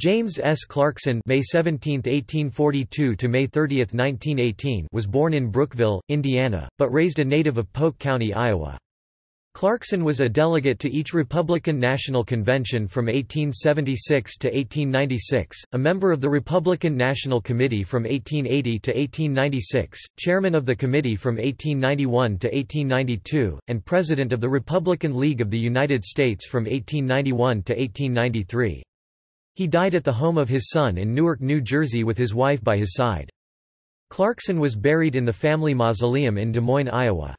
James S. Clarkson May 17, 1842 to May 30, 1918 was born in Brookville, Indiana, but raised a native of Polk County, Iowa. Clarkson was a delegate to each Republican National Convention from 1876 to 1896, a member of the Republican National Committee from 1880 to 1896, chairman of the committee from 1891 to 1892, and president of the Republican League of the United States from 1891 to 1893. He died at the home of his son in Newark, New Jersey with his wife by his side. Clarkson was buried in the family mausoleum in Des Moines, Iowa.